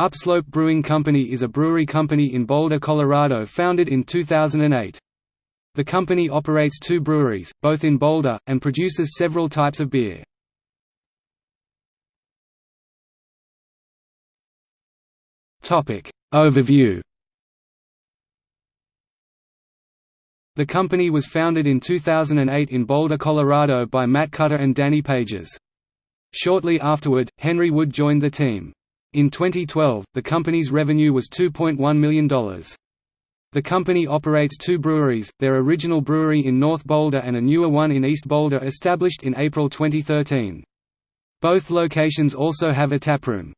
Upslope Brewing Company is a brewery company in Boulder, Colorado founded in 2008. The company operates two breweries, both in Boulder, and produces several types of beer. Overview The company was founded in 2008 in Boulder, Colorado by Matt Cutter and Danny Pages. Shortly afterward, Henry Wood joined the team. In 2012, the company's revenue was $2.1 million. The company operates two breweries, their original brewery in North Boulder and a newer one in East Boulder established in April 2013. Both locations also have a taproom.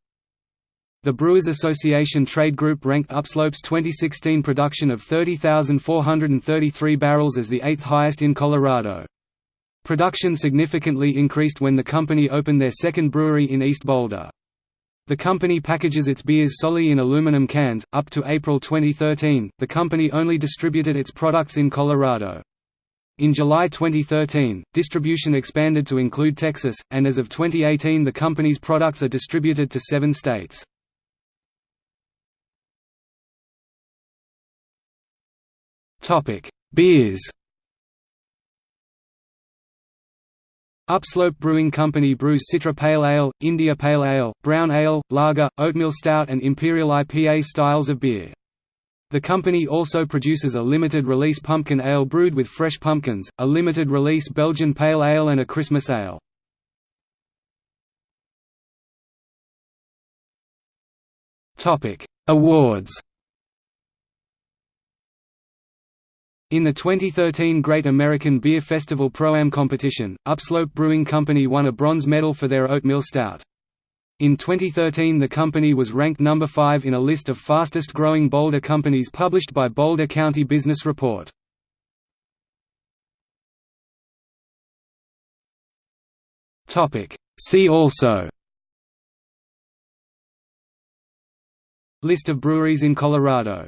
The Brewers Association Trade Group ranked Upslope's 2016 production of 30,433 barrels as the eighth highest in Colorado. Production significantly increased when the company opened their second brewery in East Boulder. The company packages its beers solely in aluminum cans. Up to April 2013, the company only distributed its products in Colorado. In July 2013, distribution expanded to include Texas, and as of 2018 the company's products are distributed to seven states. Beers Upslope Brewing Company brews Citra Pale Ale, India Pale Ale, Brown Ale, Lager, Oatmeal Stout and Imperial IPA styles of beer. The company also produces a limited-release pumpkin ale brewed with fresh pumpkins, a limited-release Belgian Pale Ale and a Christmas Ale. Awards In the 2013 Great American Beer Festival Pro-Am competition, Upslope Brewing Company won a bronze medal for their oatmeal stout. In 2013 the company was ranked number 5 in a list of fastest-growing Boulder companies published by Boulder County Business Report. See also List of breweries in Colorado